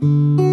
you.